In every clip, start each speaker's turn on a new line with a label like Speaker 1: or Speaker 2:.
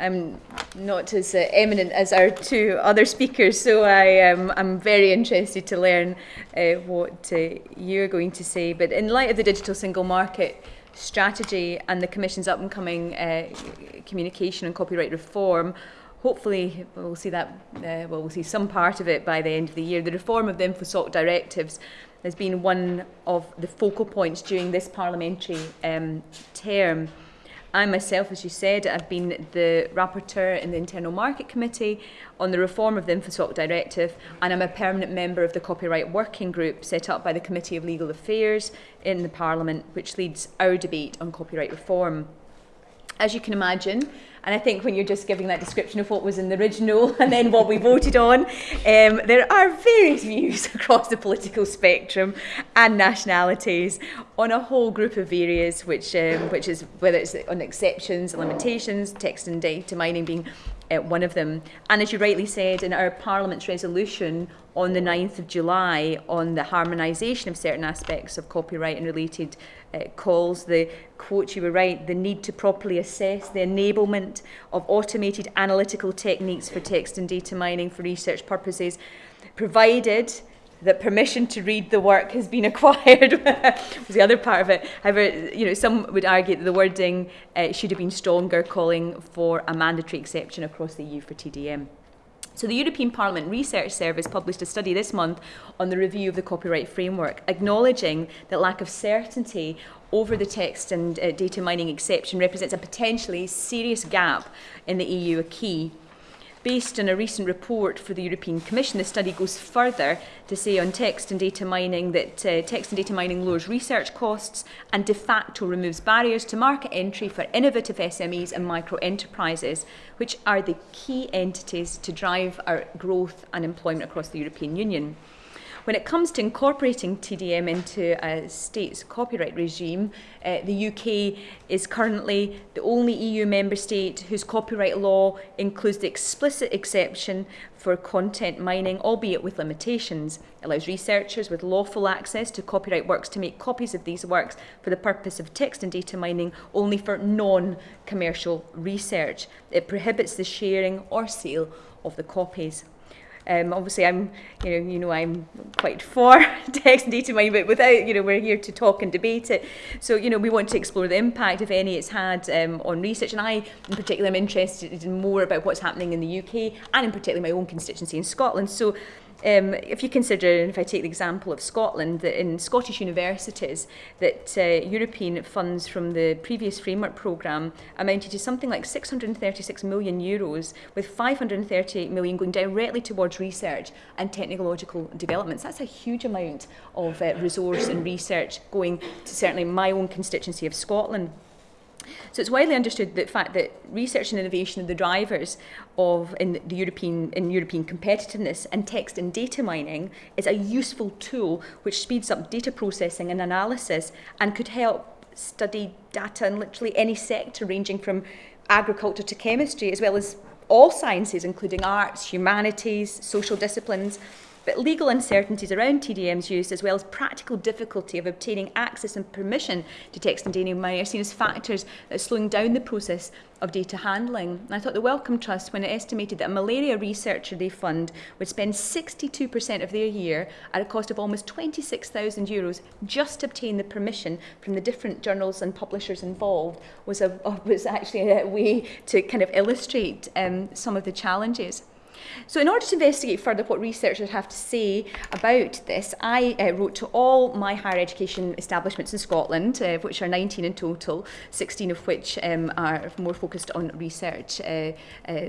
Speaker 1: I'm uh, not as uh, eminent as our two other speakers, so I um, I'm very interested to learn uh, what uh, you're going to say. But in light of the digital single market strategy and the Commission's up and coming uh, communication and copyright reform, hopefully we'll see that uh, well we'll see some part of it by the end of the year. The reform of the InfoSoc directives has been one of the focal points during this parliamentary um, term. I myself, as you said, I've been the rapporteur in the Internal Market Committee on the reform of the InfoSoc Directive, and I'm a permanent member of the Copyright Working Group set up by the Committee of Legal Affairs in the Parliament, which leads our debate on copyright reform. As you can imagine, and I think when you're just giving that description of what was in the original and then what we voted on, um, there are various views across the political spectrum and nationalities on a whole group of areas, which um, which is whether it's on exceptions, limitations, text and data mining being uh, one of them. And as you rightly said, in our Parliament's resolution on the 9th of July on the harmonisation of certain aspects of copyright and related uh, calls, the quote you were right, the need to properly assess the enablement of automated analytical techniques for text and data mining for research purposes, provided that permission to read the work has been acquired was the other part of it. However, you know, some would argue that the wording uh, should have been stronger, calling for a mandatory exception across the EU for TDM. So the European Parliament Research Service published a study this month on the review of the copyright framework, acknowledging that lack of certainty over the text and uh, data mining exception represents a potentially serious gap in the EU acquis. Based on a recent report for the European Commission, the study goes further to say on text and data mining that uh, text and data mining lowers research costs and de facto removes barriers to market entry for innovative SMEs and micro enterprises, which are the key entities to drive our growth and employment across the European Union. When it comes to incorporating TDM into a state's copyright regime, uh, the UK is currently the only EU member state whose copyright law includes the explicit exception for content mining, albeit with limitations. It allows researchers with lawful access to copyright works to make copies of these works for the purpose of text and data mining only for non-commercial research. It prohibits the sharing or sale of the copies. Um, obviously, I'm, you know, you know, I'm quite for text and data mining, but without, you know, we're here to talk and debate it. So, you know, we want to explore the impact, if any, it's had um, on research. And I, in particular, am interested in more about what's happening in the UK and in particular my own constituency in Scotland. So, um, if you consider, and if I take the example of Scotland, that in Scottish universities, that uh, European funds from the previous framework programme amounted to something like 636 million euros, with 538 million going directly towards research and technological developments. That's a huge amount of uh, resource and research going to certainly my own constituency of Scotland. So it's widely understood that fact that research and innovation are the drivers of in the European in European competitiveness and text and data mining is a useful tool which speeds up data processing and analysis and could help study data in literally any sector ranging from agriculture to chemistry as well as all sciences including arts, humanities, social disciplines but legal uncertainties around TDM's use, as well as practical difficulty of obtaining access and permission to text and data mining, are seen as factors that are slowing down the process of data handling. And I thought the Wellcome Trust, when it estimated that a malaria researcher they fund would spend 62% of their year at a cost of almost 26,000 euros just to obtain the permission from the different journals and publishers involved, was, a, was actually a way to kind of illustrate um, some of the challenges. So in order to investigate further what researchers have to say about this, I uh, wrote to all my higher education establishments in Scotland, uh, which are 19 in total, 16 of which um, are more focused on research uh, uh,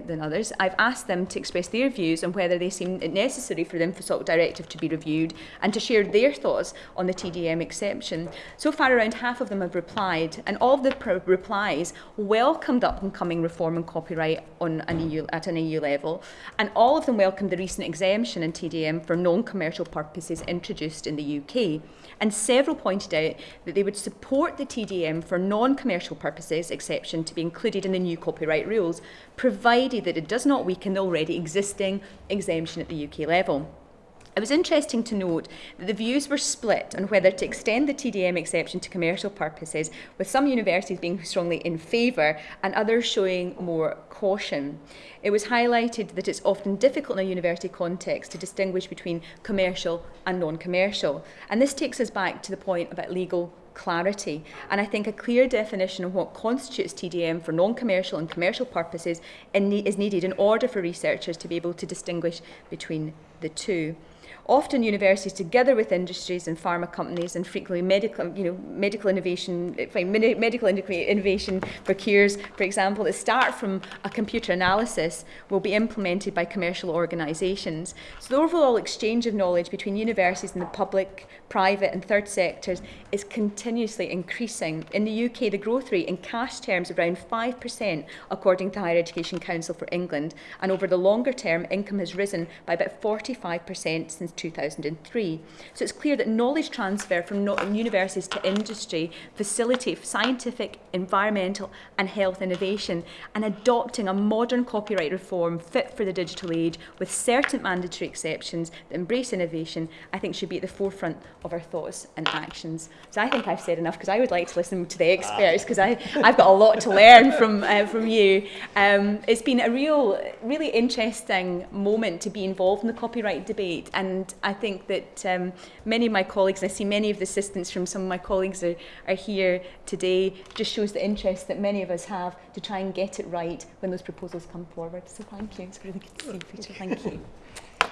Speaker 1: than others. I've asked them to express their views on whether they seem it necessary for the InfoSoc Directive to be reviewed and to share their thoughts on the TDM exception. So far, around half of them have replied, and all of the replies welcomed up and coming reform and copyright on an EU, at an EU level and all of them welcomed the recent exemption in TDM for non-commercial purposes introduced in the UK. And several pointed out that they would support the TDM for non-commercial purposes exception to be included in the new copyright rules, provided that it does not weaken the already existing exemption at the UK level. It was interesting to note that the views were split on whether to extend the TDM exception to commercial purposes, with some universities being strongly in favour and others showing more caution. It was highlighted that it's often difficult in a university context to distinguish between commercial and non-commercial. And this takes us back to the point about legal clarity. And I think a clear definition of what constitutes TDM for non-commercial and commercial purposes is needed in order for researchers to be able to distinguish between the two. Often universities, together with industries and pharma companies, and frequently medical, you know, medical innovation, eh, medical innovation for cures, for example, that start from a computer analysis, will be implemented by commercial organisations. So the overall exchange of knowledge between universities and the public, private, and third sectors is continuously increasing. In the UK, the growth rate in cash terms is around 5%, according to the Higher Education Council for England, and over the longer term, income has risen by about 45% since since 2003. So it's clear that knowledge transfer from universities to industry facilitate scientific, environmental and health innovation and adopting a modern copyright reform fit for the digital age with certain mandatory exceptions that embrace innovation, I think should be at the forefront of our thoughts and actions. So I think I've said enough because I would like to listen to the experts because I've got a lot to learn from, uh, from you. Um, it's been a real, really interesting moment to be involved in the copyright debate and I think that um, many of my colleagues, I see many of the assistants from some of my colleagues are, are here today, just shows the interest that many of us have to try and get it right when those proposals come forward. So thank you. It's really good to see you, Peter. Thank you.